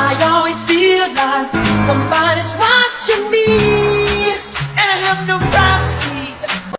I always feel like somebody's watching me, and I have no